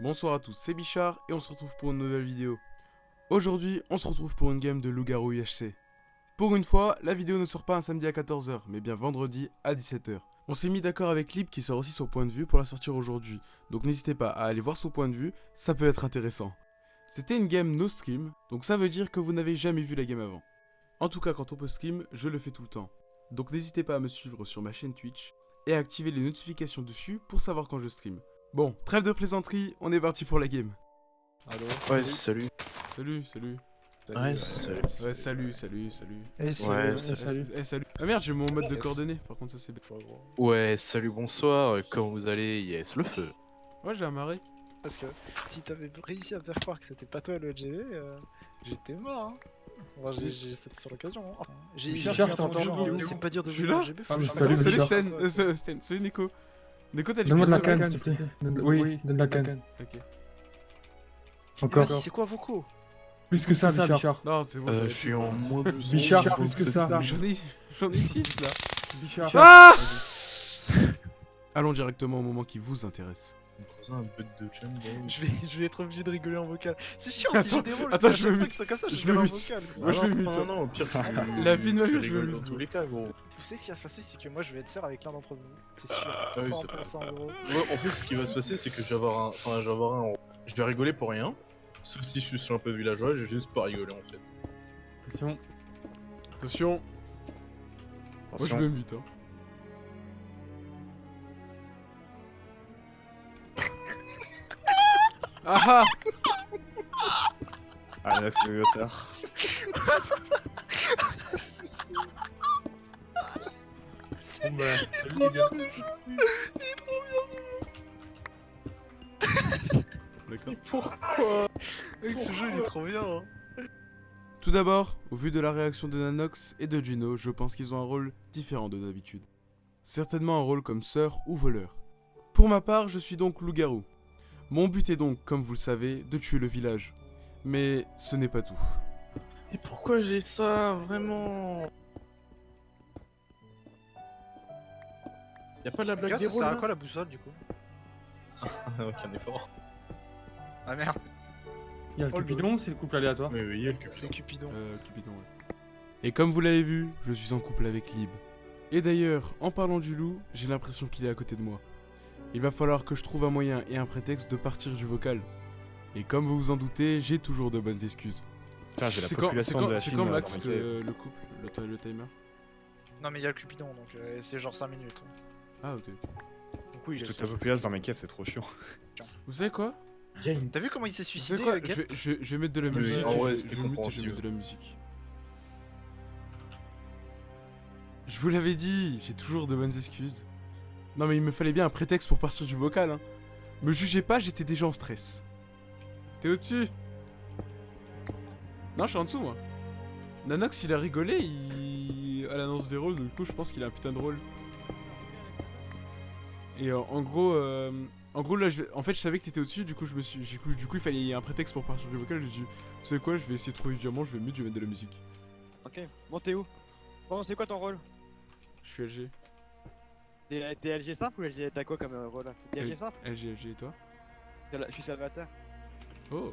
Bonsoir à tous, c'est Bichard et on se retrouve pour une nouvelle vidéo. Aujourd'hui, on se retrouve pour une game de loup-garou IHC. Pour une fois, la vidéo ne sort pas un samedi à 14h, mais bien vendredi à 17h. On s'est mis d'accord avec Lib qui sort aussi son point de vue pour la sortir aujourd'hui, donc n'hésitez pas à aller voir son point de vue, ça peut être intéressant. C'était une game no stream, donc ça veut dire que vous n'avez jamais vu la game avant. En tout cas, quand on peut stream, je le fais tout le temps. Donc n'hésitez pas à me suivre sur ma chaîne Twitch et à activer les notifications dessus pour savoir quand je stream. Bon, trêve de plaisanterie, on est parti pour la game. Allô Ouais, salut. Salut, salut. Ouais, salut. Ouais, salut, salut, salut. Eh, Ouais, salut. salut. Eh, salut. Ah merde, j'ai mon mode de coordonnées, par contre ça c'est bien. Ouais, salut, bonsoir. euh, Comment vous allez? Yes, le feu. Ouais, j'ai amarré. Parce que si t'avais réussi à me faire croire que c'était pas toi le LGV, euh, j'étais mort. Hein. Enfin, j'ai- c'était sur l'occasion. Hein. J'ai euh, t'entends. c'est pas dur de jouer LGB, faut Ah, salut, euh, c'est- Sten, salut Nico. Nico, t'as du Donne-moi de la canne, s'il te plaît. Oui, donne de la canne. Ok. Mais Encore. c'est quoi vos coups? Plus que ça, Bichard. Non, c'est bon. Euh, je suis en moins de Bichard, plus que ça. J'en ai, j'en ai 6 là. Bichard. Ah Allons directement au moment qui vous intéresse. Un bug de jump, je vais, je vais être obligé de rigoler en vocal. C'est chiant si Attends, j'ai des rôles. attends, je fois mute. comme ça, je, Je vais me en mute. vocal. Moi, je vais mute, Non, non, au pire, tu- La vie de ma vie, je vais dans mute. tous les cas, gros. Vous savez ce qui va se passer, c'est que moi je vais être sœur avec l'un d'entre vous. C'est sûr. Ah oui, c'est 100% gros. Ouais, en fait, ce qui va se passer, c'est que je vais avoir un. Enfin, je vais avoir un. Je vais rigoler pour rien. Sauf si je suis un peu villageois, je vais juste pas rigoler en fait. Attention. Attention. Moi je me mute. Hein. Ah ah le gossard. Bon bah, salut les gars. D'accord. Pourquoi Mec, ce jeu il est trop bien. Hein. Tout d'abord, au vu de la réaction de Nanox et de Juno, je pense qu'ils ont un rôle différent de d'habitude. Certainement un rôle comme sœur ou voleur. Pour ma part, je suis donc loup-garou. Mon but est donc, comme vous le savez, de tuer le village. Mais ce n'est pas tout. Et pourquoi j'ai ça Vraiment? Y'a pas de la blague gars, des ça sert à quoi la boussole du coup? Aucun effort. Ah merde, Il y a le Oh, Cupidon, c'est le couple aléatoire. Mais oui, il y a le cul. c'est Cupidon. Euh, Cupidon, ouais. Et comme vous l'avez vu, je suis en couple avec Lib. Et d'ailleurs, en parlant du loup, j'ai l'impression qu'il est à côté de moi. Il va falloir que je trouve un moyen et un prétexte de partir du vocal. Et comme vous vous en doutez, j'ai toujours de bonnes excuses. Putain, j'ai la C'est quand, quand, quand là, Max cahiers. le couple, le, ti- le timer? Non mais il y a le Cupidon donc euh, c'est genre 5 minutes. Ah ok. Donc oui, toute la populace dans mes caves, c'est trop chiant. Vous savez quoi? T'as vu comment il s'est suicidé quoi? Euh, je, Gap vais, je, vais- je vais mettre de la musique. je, vais mute et je vais compréhensible. mettre de la musique. Je vous l'avais dit, j'ai toujours de bonnes excuses. Non mais il me fallait bien un prétexte pour partir du vocal. Hein. Me jugez pas, j'étais déjà en stress. T'es au-dessus Non, je suis en dessous moi. Nanox, il a rigolé il... à l'annonce des rôles, du coup je pense qu'il a un putain de rôle. Et euh, en gros, euh, en gros là, je en fait je savais que t'étais au-dessus, du coup je me suis, du coup, du coup il fallait un prétexte pour partir du vocal. J'ai dit, vous savez quoi, je vais essayer de trouver du diamant, je vais mute, je vais mettre de la musique. Ok, bon t'es où? Bon c'est quoi ton rôle? Je suis LG, T'es LG simple ou LG t'as quoi comme euh, rôle T'es LG simple? LG, LG et toi? Je suis Salvateur. Oh,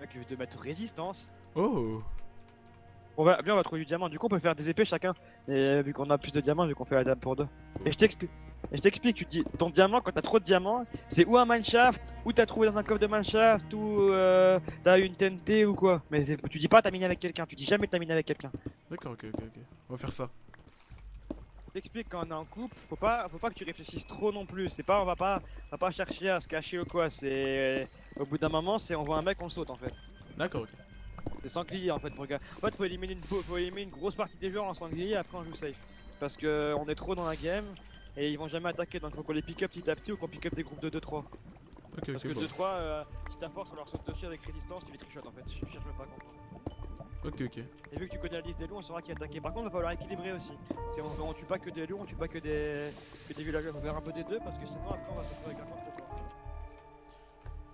Mec je vais te mettre résistance. oh, On va, bien on va trouver du diamant, du coup on peut faire des épées chacun. Et euh, vu qu'on a plus de diamants, vu qu'on fait la dame pour deux. Et je t'explique. Et je t'explique, tu te dis, ton diamant, quand t'as trop de diamants, c'est ou un mineshaft, ou t'as trouvé dans un coffre de mineshaft, ou euh, t'as une TNT ou quoi. Mais tu dis pas t'as miné avec quelqu'un, tu dis jamais t'as miné avec quelqu'un. d'accord, ok, ok, ok. On va faire ça. T'explique quand on est en couple, faut pas, faut pas que tu réfléchisses trop non plus. C'est pas, on va pas, on va pas chercher à se cacher ou quoi. C'est, au bout d'un moment, c'est on voit un mec, on saute en fait. D'accord, ok. C'est sanglier en fait pour gars. En fait, faut éliminer une, faut, éliminer une grosse partie des joueurs en sanglier, après on joue safe. Parce que on est trop dans la game et ils vont jamais attaquer, donc faut qu'on les pick up petit à petit ou qu'on pick up des groupes de 2-3. Ok, Parce que bon. 2-3, euh, si t'as force, on leur saute dessus avec résistance, tu les trichotes en fait. Je cherche même pas à comprendre. Ok, ok. Et vu que tu connais la liste des loups, on saura qui attaquer. Par contre, il va falloir équilibrer aussi. C'est on, on tue pas que des loups, on tue pas que des, que des villageois. Faut faire un peu des deux parce que sinon après on va se retrouver avec un contre toi.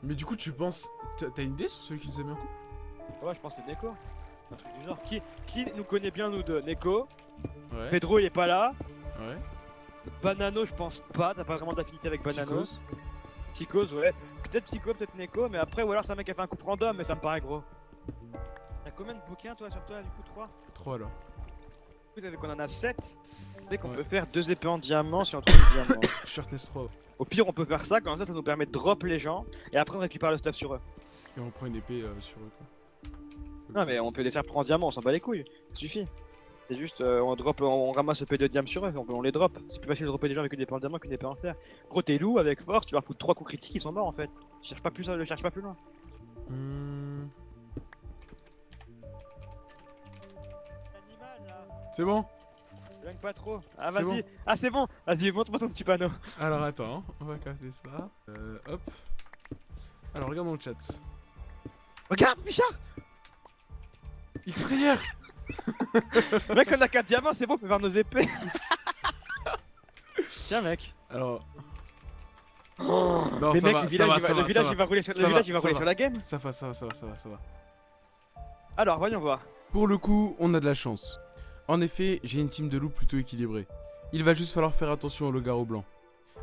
Mais du coup, tu penses. T'as t'as une idée sur celui qui nous a mis en couple? Ouais, je pense que c'est Neko. Un truc du genre. Qui, qui nous connaît bien nous deux? Neko. Ouais. Pedro il est pas là. Ouais. Banano, je pense pas. T'as pas vraiment d'affinité avec Banano. Psychose. Psychose, ouais. peut-être Psycho, peut-être Neko, mais après, ou alors c'est un mec qui a fait un coup random, mais ça me paraît gros. Combien de bouquins toi sur toi, du coup 3 3 là. Vous savez qu'on en a 7 Dès qu'on Ouais. peut faire deux épées en diamant si on trouve des diamants. Shirtless 3. Au pire, on peut faire ça, comme ça, ça nous permet de drop les gens, et après on récupère le stuff sur eux. Et on prend une épée euh, sur eux quoi. Non, mais on peut les faire prendre en diamant, on s'en bat les couilles, ça suffit. C'est juste, euh, on drop, on ramasse le P de diam sur eux, on, on les drop. C'est plus facile de dropper des gens avec une épée en diamant qu'une épée en fer. Gros, t'es loup avec force, tu leur foutre 3 coups critiques, ils sont morts en fait. Cherche pas plus, le cherche pas plus loin. Hmm. C'est bon Blague pas trop. Ah, vas-y. bon. Ah, c'est bon. Vas-y, montre-moi ton petit panneau. Alors attends, on va casser ça. Euh, hop. Alors regarde dans le chat. Regarde, Bichard X-Rayer Mec, on a 4 diamants, c'est bon, on peut faire nos épées. Tiens, mec. Alors. non, Mais ça mec, va, le ça village, va, il va, ça le va, village, il va. rouler sur, le village, va, il va ça rouler sur la game. Ça va, ça va, ça va, ça va, ça va. Alors, voyons voir. Pour le coup, on a de la chance. En effet, j'ai une team de loups plutôt équilibrée. Il va juste falloir faire attention au loup-garou blanc.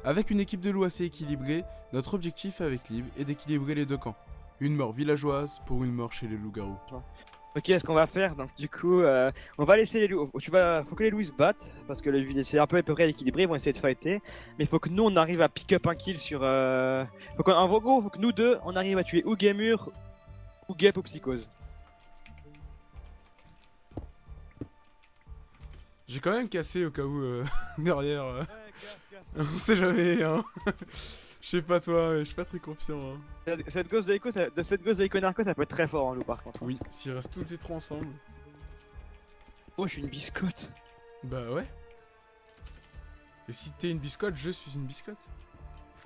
Avec une équipe de loups assez équilibrée, notre objectif avec Lib est d'équilibrer les deux camps. Une mort villageoise pour une mort chez les loups-garous. Ok, ce qu'on va faire, donc du coup, euh, on va laisser les loups. Tu vas, faut que les loups se battent parce que c'est un peu à peu près équilibré, ils vont essayer de fighter. Mais faut que nous on arrive à pick up un kill sur. Euh... Faut en gros, faut que nous deux on arrive à tuer ou Gamur ou Gep ou Psychose. J'ai quand même cassé au cas où euh, derrière. euh, on sait jamais, hein. Je sais pas toi, mais je suis pas très confiant. Hein. Cette- gosse de Echo, ça- de cette gosse de Echo Narco, ça peut être très fort en loup par contre. Oui, s'ils restent tous les trois ensemble. Oh, je suis une biscotte. Bah ouais. Et si t'es une biscotte, je suis une biscotte.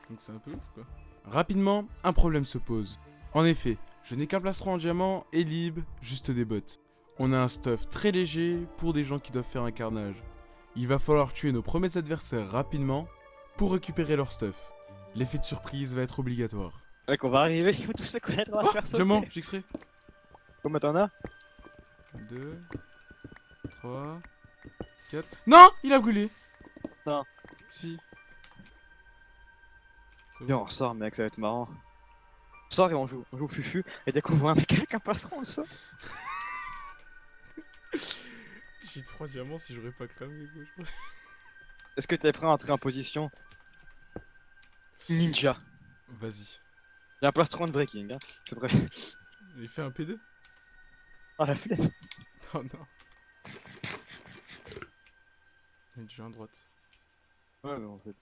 Donc c'est un peu ouf quoi. Rapidement, un problème se pose. En effet, je n'ai qu'un plastron en diamant et lib, juste des bottes. On a un stuff très léger pour des gens qui doivent faire un carnage. Il va falloir tuer nos premiers adversaires rapidement pour récupérer leur stuff. L'effet de surprise va être obligatoire. Mec, on va arriver, il faut tous se connaître, on va Oh, se faire sauter. diamant, j'extrais. Combien t'en as 2, 3, 4. Non Il a brûlé Non. Si. Viens, on ressort, mec, ça va être marrant. On sort et on joue, on joue au fufu, et dès qu'on voit un mec avec un passeron, on sort. J'ai 3 diamants si j'aurais pas cramé quoi. Est-ce que t'es prêt à entrer en position Ninja. Vas-y. J'ai un plastron de breaking, hein. Je prêt. Il fait un P2 Ah, la flemme. Oh non. Il y a déjà un droite. Ouais, mais on fait le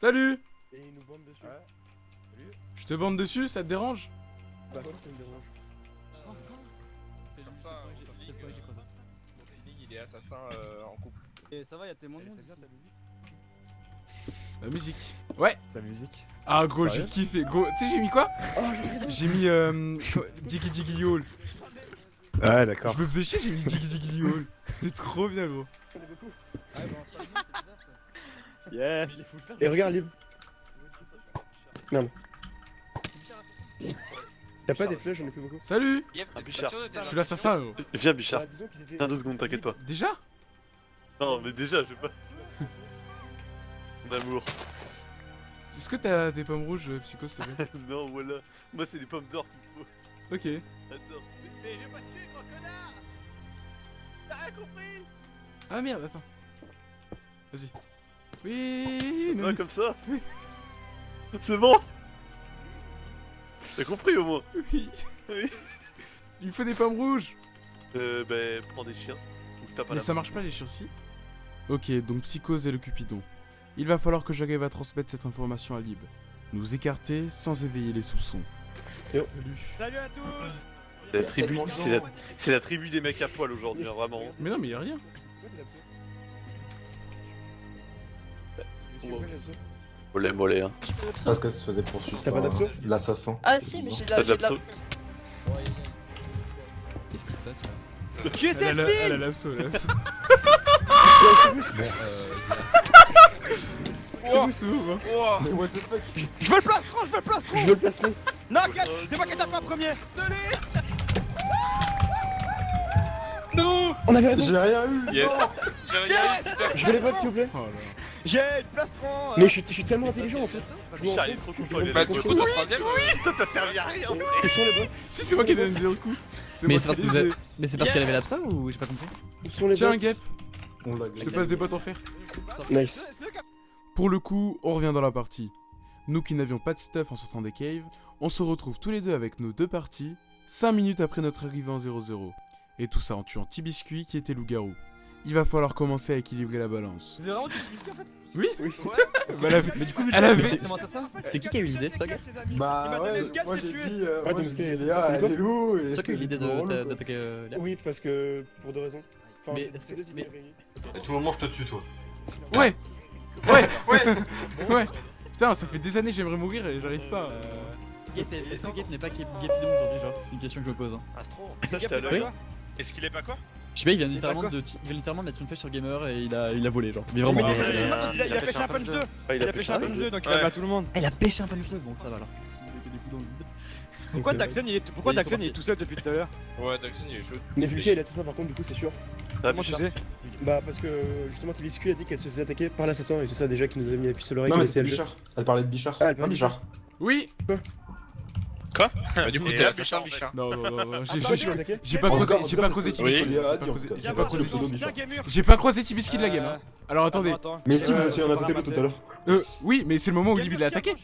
Salut Et il nous bande dessus. Je te bande dessus, ça te dérange? Bah quoi, ça me dérange. Comme ça, mon feeling, euh, mon feeling, il est assassin euh, en couple. Et ça va, y'a tellement de monde. bien ta musique La musique. Ouais Ta musique Ah gros, j'ai kiffé. Gros, tu sais j'ai mis quoi? Oh, j'ai mis euh, Diggy Diggy Yall. Ouais, d'accord. Je me faisais chier, j'ai mis Diggy Diggy Yall. C'était trop bien gros. Je connais beaucoup. Yes. Et regarde, Lib. Merde. Y'a pas des flèches, j'en ai plus beaucoup. Salut Ah, Bichard. Je suis l'assassin gros. Viens Bichard, Bah, tiens deux secondes, t'inquiète pas. Déjà Non mais déjà, je sais pas. D'amour. Est-ce que t'as des pommes rouges, euh, Psycho, s'il te plaît non, voilà. Moi c'est des pommes d'or qu'il me faut. Ok. J'adore. Mais, vais pas tuer, gros connard T'as rien compris? Ah merde, attends. Vas-y. Oui, non, comme ça C'est bon T'as compris au moins oui. Oui. Il me faut des pommes rouges. Euh, bah, prends des chiens. Ou tape à Mais la ça marche pas les chiens Ok, donc Psychose et le Cupidon. Il va falloir que j'arrive à transmettre cette information à Lib. Nous écarter sans éveiller les soupçons. Yo. Salut. Salut à tous La tribu, c'est la, tribu des mecs à poil aujourd'hui, hein, vraiment. Mais non, mais y a rien. Mollet, mollet, hein. Parce qu'elle se faisait poursuivre T'as pas d'abso? euh, l'assassin. Ah si, mais j'ai de T'as la... j'ai de la... Qu'est-ce qui se passe là? Tu es Elle a cette la- elle a fille l'abso, l'abso. Hein. Mais what the fuck? Je veux le plastron, je veux le plastron! Je veux le plastron. Non, Kat, c'est moi qui tape en premier. On avait raison J'ai rien eu. Yes. J'ai rien eu, Je veux les votes s'il vous plaît. Oh. J'ai le plastron Mais je suis, je suis tellement intelligent en fait. Je trop content, Bah, du coup, t'as troisième euh, T'as servi à rien Quels sont les votes Si, c'est moi qui ai donné le coup. Mais c'est parce qui que vous les ai- avez... Mais c'est parce qu'elle avait l'absa ou j'ai pas compris Où sont les Tiens, votes Gap, je te passe des potes en fer. Nice. Pour le coup, on revient dans la partie. Nous qui n'avions pas de stuff en sortant des caves, on se retrouve tous les deux avec nos deux parties, 5 minutes après notre arrivée en 0-0. Et tout ça en tuant Tibiscuit qui était loup-garou. Il va falloir commencer à équilibrer la balance. C'est vraiment du biscuit en fait Oui. Oui. Bah, Mais du coup, Elle avait- c'est- qui qui a eu l'idée, Slug Il Bah m'a donné ouais, moi j'ai dit, euh, Ah, moi donc, j'ai dit c'est- Léa, c'est elle est loup et... C'est toi qui a eu l'idée d'attaquer euh, Léa Oui parce que pour deux raisons. Enfin Mais c'est- deux idées réunies. À tout moment, je te tue, toi. Ouais. Ouais. Ouais. Putain, ça fait des années que j'aimerais mourir et j'arrive pas. Euh, Est-ce que Gap n'est pas Gap aujourd'hui, genre? C'est une question que je me pose. hein. Astro. Gap, à Est-ce qu'il est pas quoi Je sais pas, il vient littéralement de, il vient littéralement de mettre une flèche sur Gamer et il a, il a volé, genre. Mais vraiment. Mais il- a- il a- il a pêché un punch 2 Ah, Il a pêché un punch 2 donc il a à tout le monde il a pêché un punch 2, bon ça va alors. Pourquoi. Daxon il est pourquoi Daxon il est tout seul depuis tout à l'heure Ouais, Daxon il est chaud. Mais Vulcain il est assassin par contre du coup c'est sûr Comment tu sais Bah parce que justement Tibiscu a dit qu'elle se faisait attaquer par l'assassin et c'est ça déjà qui nous a mis la puce sur l'oreille Non mais était c'est à le jeu. Bichard. Elle parlait de Bichard. Ah, elle parlait Pas de Bichard. Oui Bah, du coup, t'es là, Bichard, Bichard. Non, non, non, non, j'ai- pas cas- en j'ai pas. Léa a J'ai pas tout cas. J'ai pas pas croisé Tibiscuit de la game. Euh, hein. Alors attendez. Mais si, Euh, vous étiez en à côté de l'autre tout à l'heure. Euh, oui, mais c'est le moment où Libby l'a attaqué.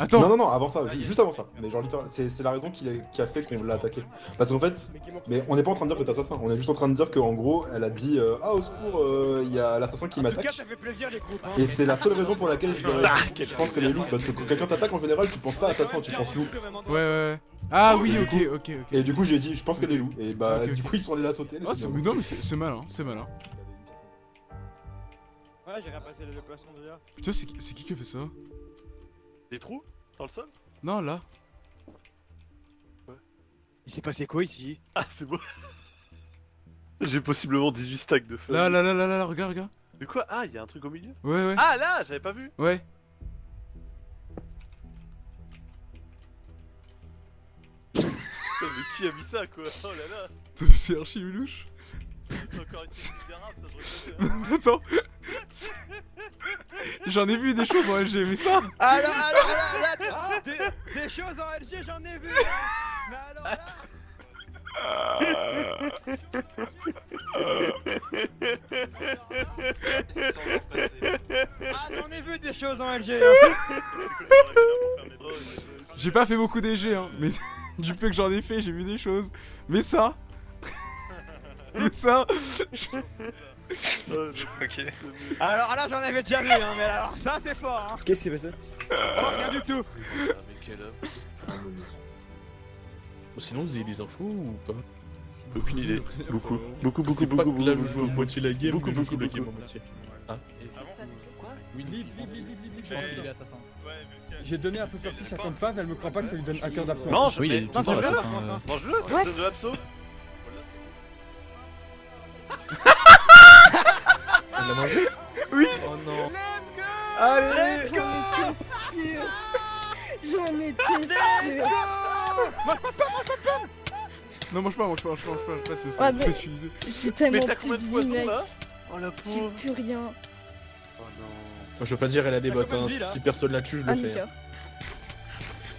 Attends. Non, non, non, avant ça, ju- juste avant ça. Mais genre, littéralement, c'est c'est la raison qui a, qui a fait qu'on l'a attaqué. Parce qu'en fait, Mais on n'est pas en train de dire que t'es assassin, on est juste en train de dire qu'en gros, elle a dit euh, Ah, au secours, euh, il y a l'assassin qui m'attaque. hein. Et c'est la seule raison pour laquelle je, dirais- je pense qu'elle est loup. Parce que quand quelqu'un t'attaque en général, tu penses pas assassin, tu penses loup. Ouais, ouais, ouais. Ah oui, ok, ok, ok. Et du coup, j'ai dit Je pense qu'elle est loup. Et bah, du coup, ils sont allés la sauter. Oh, c'est- mais non, mais c'est malin, c'est malin. Ouais j'ai rien passé le placement déjà. Putain, c'est qui c'est qui qui a fait ça? Des trous Dans le sol? Non, là. Il s'est passé quoi ici? Ah, c'est beau J'ai possiblement 18 stacks de feu. Là, là, là, là, là, regarde, regarde. De quoi? Ah, il y a un truc au milieu? Ouais, ouais. Ah, là J'avais pas vu Ouais. Putain, mais qui a mis ça, quoi? Oh là là C'est archi louche. Encore une ça reconnais. Attends. J'en ai vu des choses en LG, mais ça. Alors alors alors là des, des choses en LG j'en ai vu Mais alors là Ah j'en ai vu des choses en LG hein. J'ai pas fait beaucoup d'EG, hein, mais du peu que j'en ai fait, j'ai vu des choses. Mais ça. Mais ça. Ok. Alors là j'en avais déjà vu hein mais alors ça c'est fort hein Qu'est-ce qui s'est passé Oh, rien du tout Ah, mais quel homme. Sinon, vous avez des infos ou pas Aucune idée. Beaucoup. Beaucoup, beaucoup, beaucoup, là, je joue à moitié la game, Beaucoup, beaucoup, la beaucoup. game à moitié. Oui, Lib, Lib, Lib, je pense qu'il est assassin. J'ai donné un peu faire fiche à son fave, elle me croit pas que ça lui donne un cœur d'absence. Non, je Oui, il est mais- tout le temps mange-le, euh. Mange-le, c'est de l'abso Non, mange pas, mange pas, mange pas, mange pas, mange pas, c'est pas utilisé. J'ai tellement Mais t'as plus combien de de vie, poissons mec. là Oh la J'ai pauvre plus rien. Oh non Moi, je veux pas dire, elle a des bottes, hein. de Si personne la tue, je Ah, le fais. nickel. hein.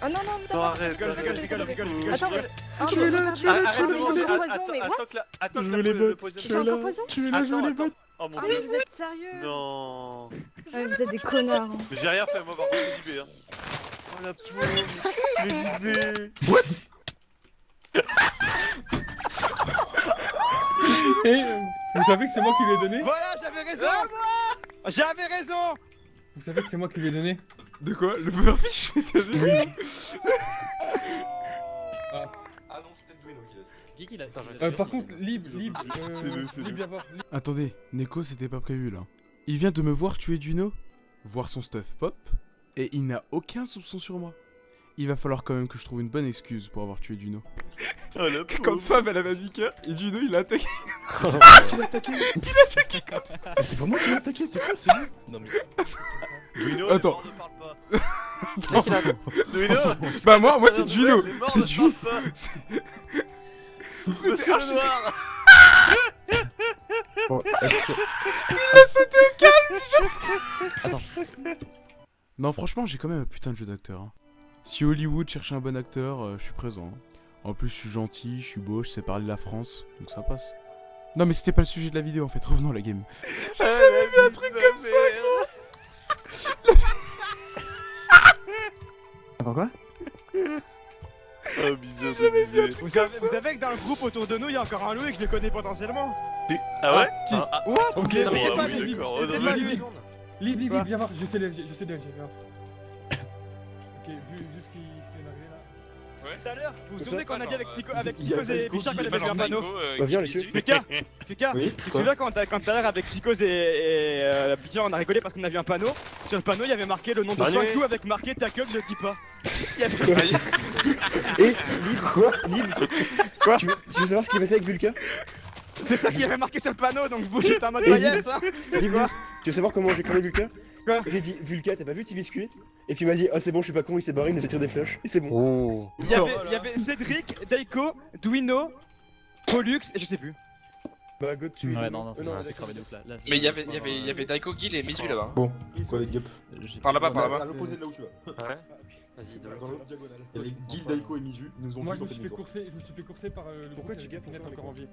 Ah non, non, Non, non, arrête, rigole, rigole, rigole. Attends. Ah, Tuez-le, tuez-le, Ah, tuez-le, j'ai tuez-le. Attends, que Je que veux les bottes, J'ai poison Tuez-le, je veux Attends, les bottes. Oh mon Ah, mais dieu vous êtes sérieux? Non Ouais, Vous êtes des connards. hein. J'ai rien fait, moi par contre hein la pauvre Mais JB Et euh, vous savez que c'est moi qui lui ai donné Voilà j'avais raison J'avais raison Vous savez que c'est moi qui lui ai donné De quoi? Le pufferfish T'as vu Oui. Ah non, c'est peut-être doué donc il a C'est qui qui l'a Euh, par contre, Lib, Lib, C'est euh, nous, c'est Lib, nous. viens voir. Lib. Attendez, Neko c'était pas prévu là. Il vient de me voir tuer Duno, voir son stuff pop, et il n'a aucun soupçon sur moi. il va falloir quand même que je trouve une bonne excuse pour avoir tué Duno. Oh, la Quand Fab elle avait 8 cœurs et Duno il a attaqué. Qui l'a attaqué Il a attaqué quand Mais c'est pas moi qui l'ai attaqué, t'es quoi, c'est lui? Non mais. Attends. C'est qui l'a Duino Bah moi, moi c'est Duno. C'est Duno. C'était le archi- Bon, que- Il a sauté au calme je- Attends. Non franchement j'ai quand même un putain de jeu d'acteur. hein. Si Hollywood cherche un bon acteur, euh, je suis présent. hein. En plus je suis gentil, je suis beau, je sais parler la France, donc ça passe. Non mais c'était pas le sujet de la vidéo en fait, revenons à la game. J'ai jamais vu un truc comme ça gros. Attends quoi? Oh, bizarre, bizarre. vous savez, vous savez que dans le groupe autour de nous, il y a encore un Louis que je le connais potentiellement Ah ouais? Qui? Ah, ah, What Ok, ah pas, oui, Oh, pas, mais- Lib. Lib, Lib, Quoi Lib, viens voir, je sais le, je sais le, je viens voir. Ok, vu, vu ce qui, ce qui est arrivé là. Tout à l'heure, vous vous souvenez qu'on a dit avec Psycho, avec Psychose et qui- qu'on avait vu un panneau Bah viens les tuer. Lucas, Lucas, Oui, tu te souviens quand tout à l'heure avec Psychose et, et euh, Bichard on a rigolé parce qu'on a vu un panneau Sur le panneau il y avait marqué le nom de Allez. 5 coups avec marqué ta gueule ne dis pas Il y avait- Et Lib, quoi Lib Quoi tu veux, tu veux savoir ce qui est passé avec Vulca C'est ça qui avait marqué sur le panneau donc vous j'étais en mode Lib, yes hein Quoi tu veux savoir comment j'ai cramé Vulca Quoi J'ai dit Vulca, t'as pas vu T-Biscuit Et puis il m'a dit, ah c'est bon, je suis pas con, il s'est barré, il nous a tiré des flashs. Et c'est bon. Oh. Il y avait, il y avait Cédric, Daiko, Duino, Pollux et je sais plus Bah, God, tu. Ouais, non, non, Euh, c'est crevé de ouf là. Mais il y avait, il y avait, il y avait Daiko Gil et Misu là-bas. Bon, quoi les gups Par là-bas, par À là-bas. l'opposé de là où tu vas. Ouais. Vas-y, de Dans l'autre diagonale. Il y avait Gil, Daiko et Mizu, ils nous ont Moi, je me suis fait courser, je me suis fait courser par euh, le Pourquoi tu gapes encore encore en vie.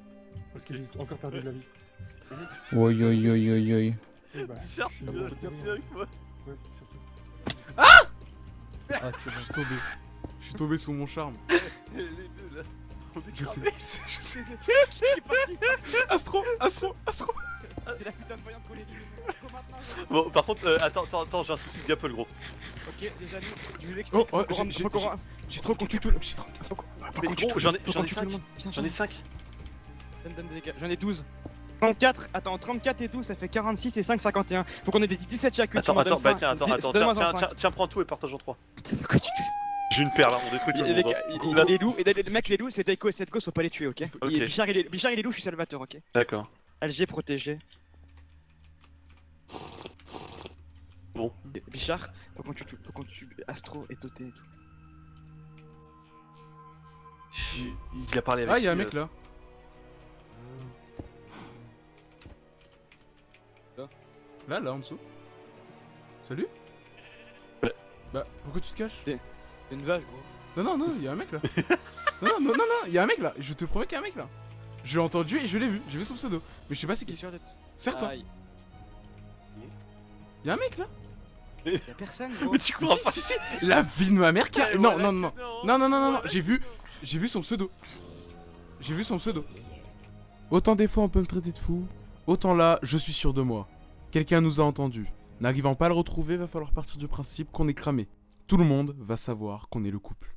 Parce que j'ai encore perdu de la vie. Oi, oi, oi, oi, oi. Bah, je tu suis viens avec moi Ouais, surtout. Ah, tu Je suis tombé. Je suis tombé sous mon charme. Les deux là. Est Je sais, je sais, je sais. Est parti Astro, Astro, Astro. C'est la putain de voyante qu'on maintenant, Bon, par contre, euh, attends, attends, attends, j'ai un souci de gapple gros. Ok les amis, je vous explique Oh, oh, j'ai- trop concu tout. J'ai trop. Mais gros, j'en ai, faut j'en qu'on ai tue tout le 5. monde. Viens, J'en ai viens. 5. Donne, donne des gars. J'en ai 12. 34, attends, 34 et 12, ça fait 46 et 5, 51. Faut qu'on ait des 17 chacune. Attends, attends, bah tiens, attends, attends, tiens, tiens, prends tout et partage en 3. J'ai une perle, hein, on détruit tout le les monde. hein. il- il- les loups, et les les mecs, les loups, c'est Daiko et Setgo, faut pas les tuer, ok, Bichard, il est, Bichard, il est loup, je suis Salvatore, ok D'accord. LG protégé. Bon. Bichard, faut qu'on tue, faut qu'on tue Astro et Toté et tout. Il, il a parlé avec Ah, y'a un mec euh, là. Là, là en dessous. Salut. Bah, pourquoi tu te caches? Une vache, gros. Non, non, non, y'a un mec là. non, non, non, non, non, y'a un mec là. Je te promets qu'il y a un mec là. Je l'ai entendu et je l'ai vu. J'ai vu son pseudo. Mais je sais pas c'est Qui. Certain. Aïe. Y'a un mec là. Y'a personne, gros. Mais tu crois si, pas si, si. La vie de ma mère qui a. Non, non, non. Non, non, non, non, non. J'ai vu. J'ai vu son pseudo. J'ai vu son pseudo. Autant des fois on peut me traiter de fou, autant là, je suis sûr de moi. Quelqu'un nous a entendus. N'arrivant pas à le retrouver, va falloir partir du principe qu'on est cramé. Tout le monde va savoir qu'on est le couple.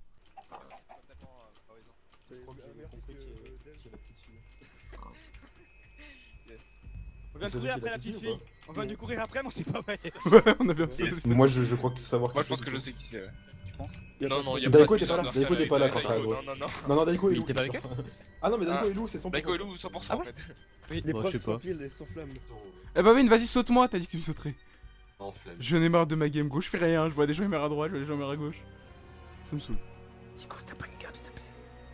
On vient de courir après l'a petite fille. On vient de courir après, mais on sait pas où elle est. Ouais, on avait. Yes. Moi je, je crois que savoir Moi je pense que je sais qui c'est. ouais. Tu penses Non, non, il y a Daiko était pas là, Daiko était pas là quand ça. Non, non, non. Non, non, Daiko Il Lou. était pas c'est avec sûr. Ah non, mais Daiko Ah. et Lou, c'est 100%. Daiko et Lou 100% Ah en ouais fait. L'épreuve je sais sans pas. pile et sans flamme. Eh bah, Win, vas-y, saute-moi. T'as dit que tu me sauterais. Non, flemme. Je n'ai marre de ma game gauche, je fais rien. Je vois des gens à droite, je vois des gens à gauche. Ça me saoule.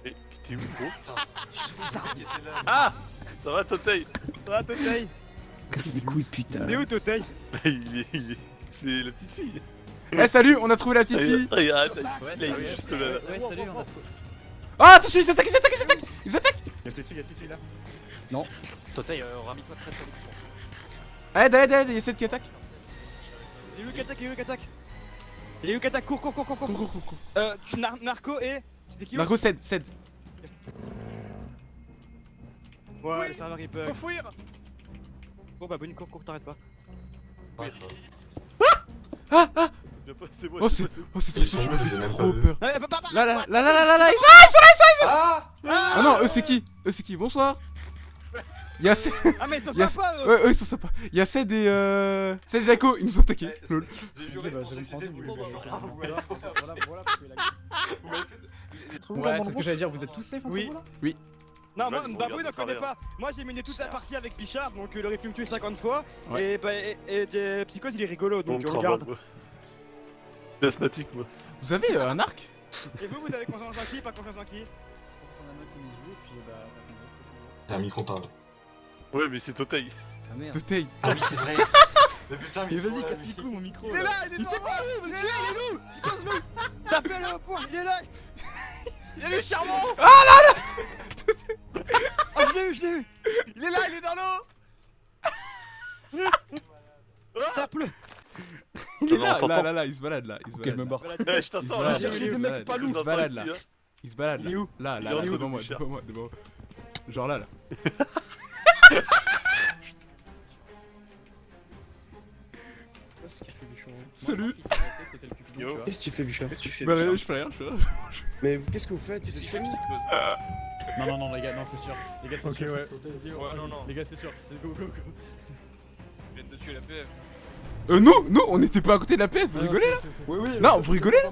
Eh, T'es où gros Il était là. Ah Ça va Totei Ah, Totei Casse les couilles, putain. T'es où, Totei Il est. il est- C'est la petite fille. Eh, salut, on a trouvé la petite fille. Ah, il- ah, Ouais, salut. on a trouvé. Ah, attention, ils s'attaquent, ils s'attaquent, ils s'attaquent. Ils s'attaquent. Y'a une petite fille, y'a une petite fille là. Totei, euh, ramène-toi très très vite, je pense. Aide, aide, aide, il y a 7 qui attaque. Il est où qui attaque Il est où qui attaque Il est où qui attaque Cours, cours, cours, cours, Cours, cours. cours, cours, cours. Euh, tu- Nar- Narco et. C'était qui Marco, cède, cède. Ouais, le serveur il bug. Faut fuir Bon bah, bonne cours, cours, t'arrêtes pas. Ah, ah. C'est moi. Oh, c'est. Oh, c'est trop j'ai même trop peur. Ah, bah, bah, bah, Là, là, là, là, là, là, là, ils sont là, ils sont là, ils sont là, ils sont là. Ah Ah non, eux c'est qui? Eux c'est qui? Bonsoir Y'a Ced. Ah, mais ils sont sympas, eux. Ouais, eux, ils sont sympas. Y'a Ced et euh. Ced et Daiko, ils nous ont attaqué. Lol. J'ai juré bah, c'est compréhensible, du vous voilà, voilà, Ouais, c'est ce que j'allais dire, vous êtes tous safe en Oui. là Oui. Non, moi, Babou, n'en connaît pas. Moi, j'ai mené toute la partie avec Bichard, donc il aurait pu me tuer 50 fois. Et, bah, et, et, et Psychose, il est rigolo, donc On regarde. moi. Asthmatique, moi. Vous avez euh, un arc? Et vous, vous avez confiance en qui Pas confiance en qui? Un micro parle. Ouais, mais c'est Totei. Ah merde. Totei. Ah oui, c'est vrai. Mais putain, Mais micro, vas-y, là, casse les couilles mon micro. Il est là, il est Il fait quoi lui Il est là, il est où Tapez-le au point, il est là Il est charmant Ah là là Oh, je l'ai eu, je l'ai eu Il est là, il est dans l'eau Tape-le Il est là, là, t'entends. là, là, il se balade là. Il se Ok, je balade. me barre. Je Il se t'attends balade, là. là. J'ai Il des se mecs balade, pas il loups. se balade là. Il se balade Il est là. où Là, Il là, là, devant moi, devant moi, devant moi. Genre là, là. Salut Yo. Qu'est-ce que tu fais, Bichon Qu'est-ce que tu fais Bah, je fais rien, je fais rien. Mais qu'est-ce que vous faites Qu'est-ce êtes fait famille Psychose Non, non, non, les gars, non, c'est sûr. Les gars, c'est Ok, sûr. ouais. Ouais, non, non. Les gars, c'est sûr. Go, go, go. Je viens de tuer la PF. Euh, non, non, on n'était pas à côté de la PF, vous Ah, non, rigolez là Oui, oui. Non, vous rigolez là.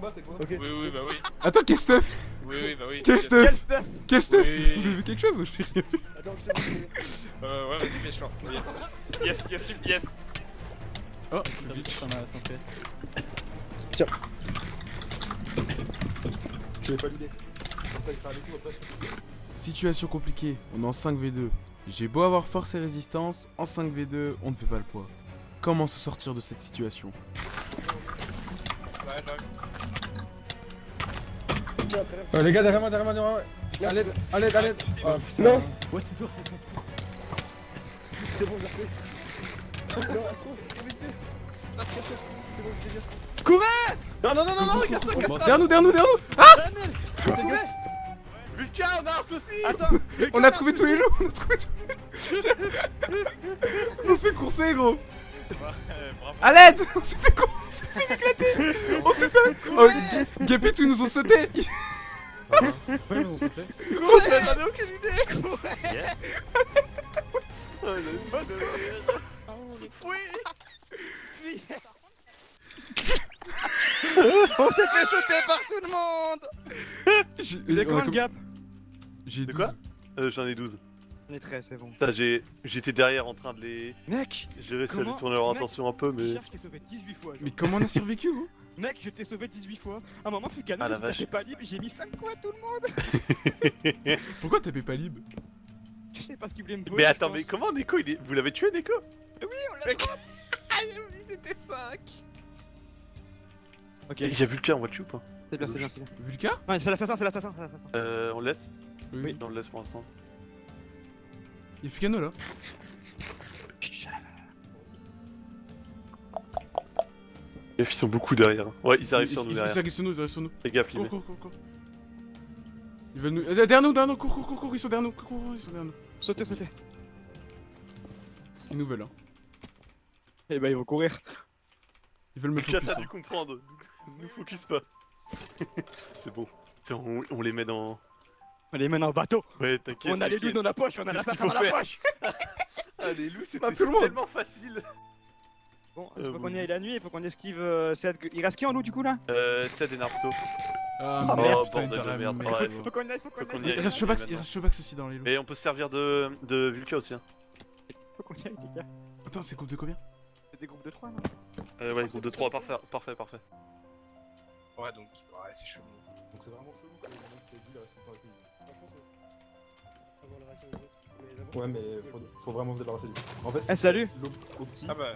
Oui, oui, bah oui. Attends, quel stuff Oui, oui, bah oui. Quel stuff Quel stuff. Vous avez vu quelque chose ou j'ai rien vu Attends, je te dis. Euh, ouais, vas-y, méchant. Yes. Yes, yes, yes. Oh, ça m'a s'inscrit. Tiens. Tu l'avais pas l'idée. Comme ça, il sera avec nous après. Situation compliquée, on est en 5v2. J'ai beau avoir force et résistance, en 5v2, on ne fait pas le poids. Comment se sortir de cette situation. Euh, les gars, derrière moi, derrière moi, derrière moi. À l'aide, à l'aide, à l'aide. Oh. Non. Ouais, c'est toi. C'est bon, j'ai refait. Non, bon. Courez Non, non, non, non, non, regarde ça, regarde ça. Derrière nous, derrière nous, derrière nous. Ah Lucas, on a un souci. Attends. On a trouvé tous les loups On a trouvé tous les loups. On se fait courser, gros. A l'aide On s'est fait courser On s'est fait éclater. On s'est fait... Oh, G- Gap et tout, ils nous ont sauté. Ouais, ils nous ont sauté. S'est- J'en ai aucune idée. Courez. Oui On s'est fait sauter par tout le monde J'ai- combien de gap J'ai De 12. quoi euh, J'en ai 12. On est 13, c'est bon. J'ai- J'étais derrière en train de les. Mec J'ai réussi à détourner leur Mec, attention un peu, mais. Je t'ai sauvé 18 fois. genre. Mais comment on a survécu, vous Mec, je t'ai sauvé 18 fois. À un moment, Ah, la il vache. était pas libre, j'ai mis 5 coups à tout le monde. Pourquoi t'avais pas libre Je sais pas ce qu'il voulait me voler. Mais attends, mais comment Neko il est... Vous l'avez tué, Neko? Oui, on l'a Ah, j'ai oublié, c'était 5 Ok, J'ai vu le cas, on va le tuer ou pas c'est bien, c'est bien, c'est bien. Vulca Ouais, c'est l'assassin, c'est l'assassin, c'est l'assassin. Euh, on le laisse? Oui. On le laisse pour l'instant. Y'a Fukano là Les filles sont beaucoup derrière. Ouais, ils arrivent Ils- sur ils- nous Ils derrière. arrivent sur nous, ils arrivent sur nous. Fais gaffe, Cours, cours, cours, cours. Ils veulent nous. euh, Derrière nous, derrière nous, cours, cours, cours, cours, ils sont derrière nous, cours, cours, cours, ils sont derrière nous. Sautez, sautez. Ils nous veulent, hein. Eh bah, ils vont courir. Ils veulent me focus. t'as dû hein. comprendre. Nous focus pas. C'est bon. Tiens, on, on les met dans. On les mène en bateau. Ouais, t'inquiète. On a les loups dans la poche, on a l'assassin qu'il dans faut la poche. Ah, les loups, c'était tout le monde. tellement facile. Bon, Euh, il faut bon. qu'on y aille la nuit, il faut qu'on esquive. euh, cette- Il reste qui en loup du coup là? Euh, Ced et Narco. Ah Oh, merde, oh, putain, dans de la merde. merde. Ouais, Faut qu'on y aille, faut qu'on Faut y aille. Il reste Shobax, il reste Shobax aussi dans les loups. Et on peut se servir de, de Vulca aussi. Hein. Faut qu'on y aille, les gars. Attends, c'est groupe de combien? Des groupes de 3 là. Euh, ouais, groupe de 3, parfait, parfait, parfait. Ouais, donc, ouais, c'est chelou. Donc c'est vraiment chelou que ces villes restent tout le temps avec nous. Franchement, va. Avoir la réaction des autres. Mais d'abord, Ouais, mais faut, faut vraiment se débarrasser du. En fait, Eh, salut l'op- Opti. Ah bah,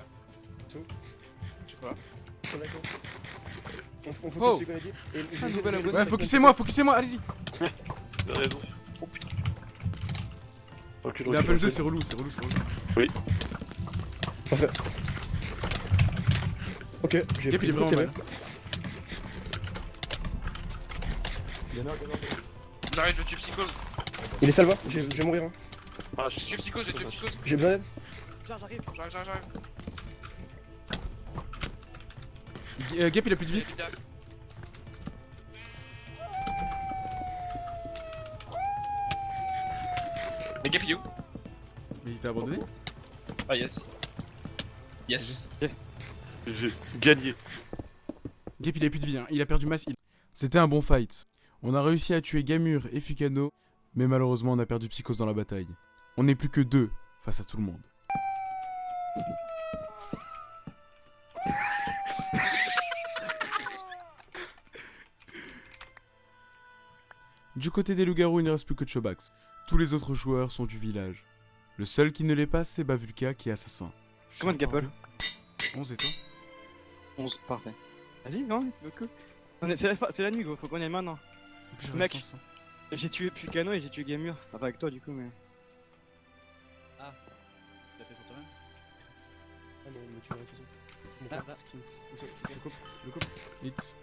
Je sais pas. On, on focus Oh. ce qu'on a dit. Et je- Ah. Ouais, focussez-moi, focussez-moi, allez-y. T'as raison. Oh putain. Il a peu le jeu, c'est relou, c'est relou, c'est relou. Oui. Parfait. Ok, j'ai Gap, pris il est le vraiment truc, mal. il y avait. J'arrive, je tue Psychose. Il est salva, je vais mourir. hein. Ah, Je tue Psychose, je tue Psychose. J'ai besoin d'aide. Viens, j'arrive. J'arrive, j'arrive, j'arrive. Euh, Gap, il a plus de vie. Mais Gap, il est où? Mais il t'a abandonné? Ah yes. Yes. J'ai gagné. Gap il a plus de vie, hein. il a perdu masse. il- C'était un bon fight. On a réussi à tuer Gamur et Fukano, mais malheureusement on a perdu Psychos dans la bataille. On n'est plus que deux face à tout le monde. Du côté des loups-garous, il ne reste plus que Chobax. Tous les autres joueurs sont du village. Le seul qui ne l'est pas, c'est Bavulka qui est assassin. Comment de Gapple 11 et toi? 11, parfait. Vas-y, non, C'est la, la nuit, gros, faut qu'on y aille maintenant. Mec, j'ai tué Pukano et j'ai tué Gamur. Enfin, pas avec toi du coup, mais. Ah, tu l'as fait sur toi-même Ah non, mais tu de toute façon. Mon Ah, bah. skins. Je le coupe, je le coupe. Hit.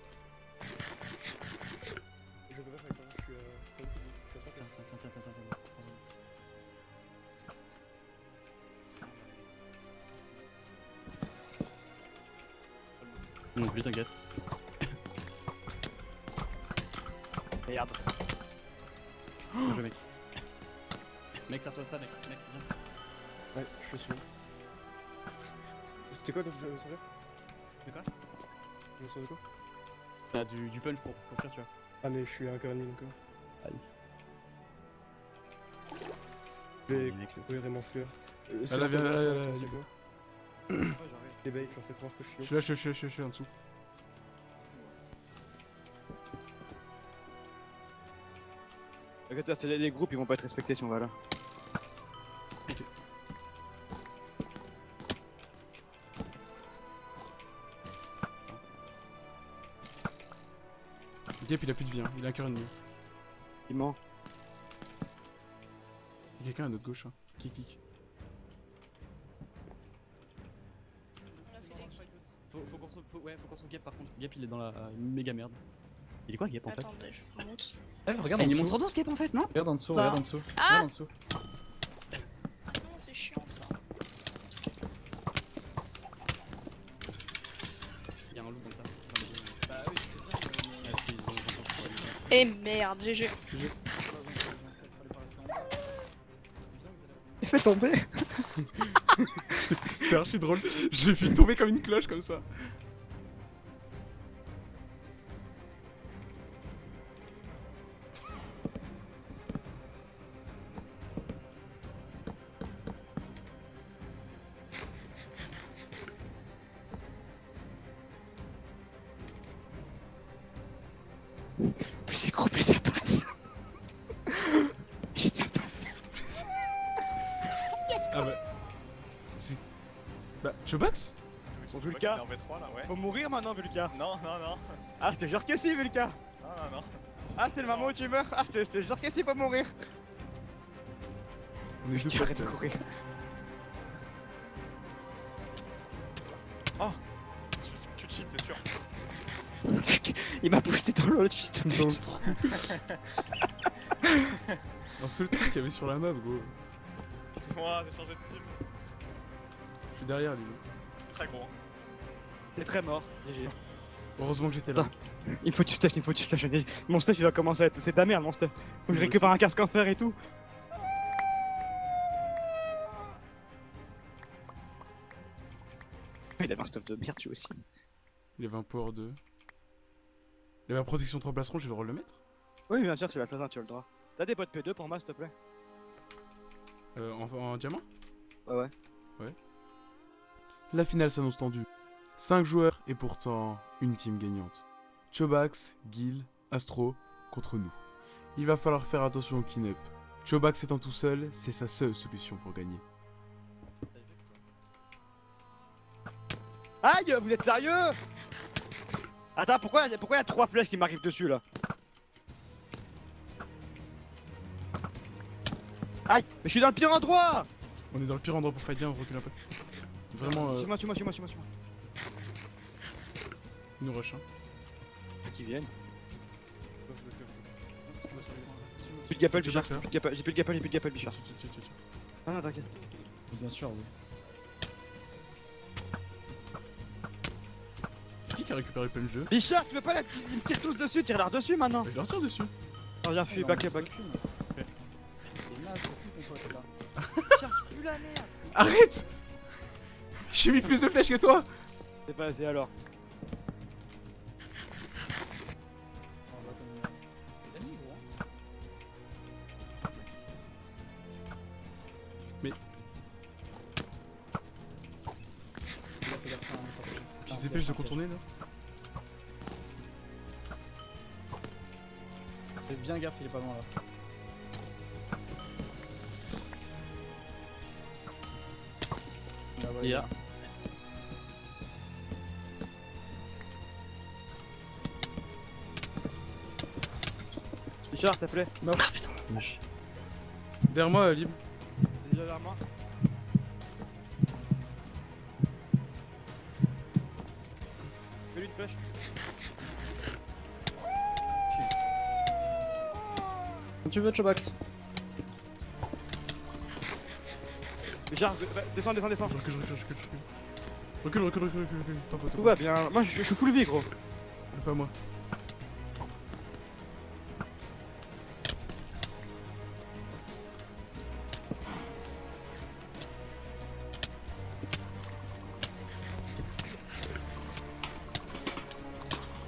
Je peux pas faire avec toi, je suis euh, pas au début, je suis à 3 Tiens, tiens, tiens, tiens, tiens, tiens, Non plus, t'inquiète. Merde. Bien joué, mec. Mec, sers-toi de ça, mec. Mec, viens. Ouais, je suis. C'était quoi quand tu jouais au serveur De quoi? Tu jouais sur de quoi? T'as du, du punch pour, pour faire, tu vois. Ah, mais je suis un cœur ennemi donc. euh. Aïe. Oui, vraiment fuir. Euh, Ah, c'est là, c'est c'est Les bait, j'en fais croire que je suis Je suis là, je suis, je suis, je suis, je suis en dessous. C'est les, les groupes, ils vont pas être respectés si on va là. Gap il a plus de vie, hein. il a un cœur ennemi. Il ment. Il y a quelqu'un à notre gauche, hein. qui kick. Faut ouais, faut qu'on trouve Gap par contre. Gap il est dans la euh, méga merde. Il est quoi Gap en fait Attendez, je vous montre. Eh, regarde en il est montre dans ce Gap en fait, non Regarde en dessous, regarde en dessous. Ah Regarde en dessous. Non, c'est chiant ça. Il y a un loup dans le tas. Bah oui, c'est bien. Et merde, GG. Il fait tomber C'était archi drôle. J'ai vu tomber comme une cloche comme ça. Bah, Chobax Bon, Vulca. en V3 là, ouais. Faut mourir maintenant, Vulca. Non, non, non. Ah, je te jure que si, Vulca. Non, non, non. Ah, c'est le moment où tu meurs. Ah, je te, je te jure que si, faut mourir. On est deux arrête de courir. Oh Tu, tu cheats, c'est sûr. Il m'a boosté dans l'eau, fils de Dans le pute. trou. Un seul truc qu'il y avait sur la map, gros. Excuse-moi, j'ai changé de team. Suis derrière, lui. Très gros. T'es très mort. GG. Heureusement que j'étais là. Il faut que tu stash, il faut que tu stash. Mon stuff il va commencer à être. C'est de la merde, mon stuff. Faut que je récupère un casque en fer et tout. Il avait un stuff de merde, tu aussi. Il avait un power 2. Il avait un protection 3 placerons, j'ai le droit de le mettre? Oui, bien sûr, c'est l'assassin, tu as le droit. T'as des potes P2 pour moi, s'il te plaît? Euh, en, en diamant? Ouais, ouais. Ouais. La finale s'annonce tendue. 5 joueurs et pourtant une team gagnante. Chobax, Gil, Astro contre nous. Il va falloir faire attention au clean-up. Chobax étant tout seul, c'est sa seule solution pour gagner. Aïe, vous êtes sérieux? Attends, pourquoi pourquoi y a trois flèches qui m'arrivent dessus là? Aïe, mais je suis dans le pire endroit On est dans le pire endroit pour fight bien, on recule un peu. Vraiment, euh, Suis-moi, suis-moi, suis-moi, suis-moi, suis-moi. il nous rush. Hein. Qui viennent Plus de gapel, Bichard. Plus de gapel, J'ai plus de gapel, j'ai plus de gapel, Bichard. Ah non, t'inquiète. Bien sûr, oui. C'est qui qui a récupéré plein de jeu Bichard, tu veux pas la Ils me tirent tous dessus, tire-leur dessus maintenant Je leur tire dessus. Oh, viens, fuis, back, back. Arrête J'ai mis plus de flèches que toi C'est pas assez alors. Mais. Qui se dépêche de contourner là Fais bien gaffe, il est pas loin là. Ouais, te plaît. Non. Ah putain, dommage. Derrière moi, libre. Déjà vers moi. Fais-lui une flèche. Quand tu veux, Chobax. V- v- descends, descends, descends. Je recule, je recule, je recule, je recule. Recule, recule, recule, recule, recule. T'en pas, t'en Tout va bien. Moi, je je suis full vie, gros. Pas moi.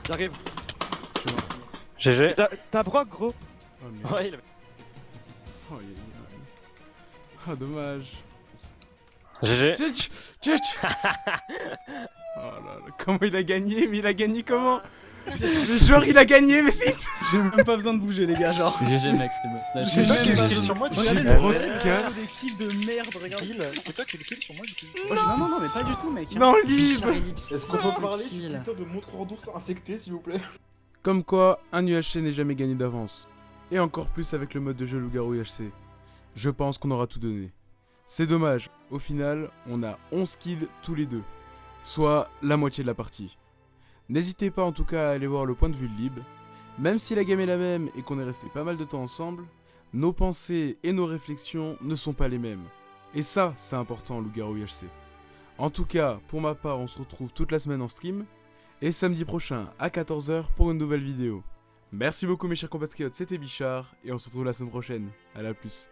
J'arrive. GG. T'as- Brock, gros. Oh merde. Ouais, il avait- Oh, il est- Ah, dommage. GG. Tchitch Tchitch Oh là là, comment il a gagné Mais il a gagné comment? Mais genre il a gagné, mais c'est... J'ai même pas besoin de bouger, les gars, genre. GG mec, c'était bon. J'ai toi qui pas kill sur moi, tu Regardez sais. le des kills de merde, regarde. Kill, c'est toi qui le kill sur moi du coup. Non, non, non, mais pas du tout, mec. Non, libre Est-ce qu'on peut parler putain de montreur d'ours infecté, s'il vous plaît? Comme quoi, un UHC n'est jamais gagné d'avance. Et encore plus avec le mode de jeu Loup-Garou UHC. Je pense qu'on aura tout donné. C'est dommage, au final, on a 11 kills tous les deux. Soit la moitié de la partie. N'hésitez pas en tout cas à aller voir le point de vue de Lib. Même si la game est la même et qu'on est resté pas mal de temps ensemble, nos pensées et nos réflexions ne sont pas les mêmes. Et ça, c'est important Loup-Garou UHC. En tout cas, pour ma part, on se retrouve toute la semaine en stream. Et samedi prochain à 14h pour une nouvelle vidéo. Merci beaucoup mes chers compatriotes, c'était Bichard et on se retrouve la semaine prochaine. À la plus.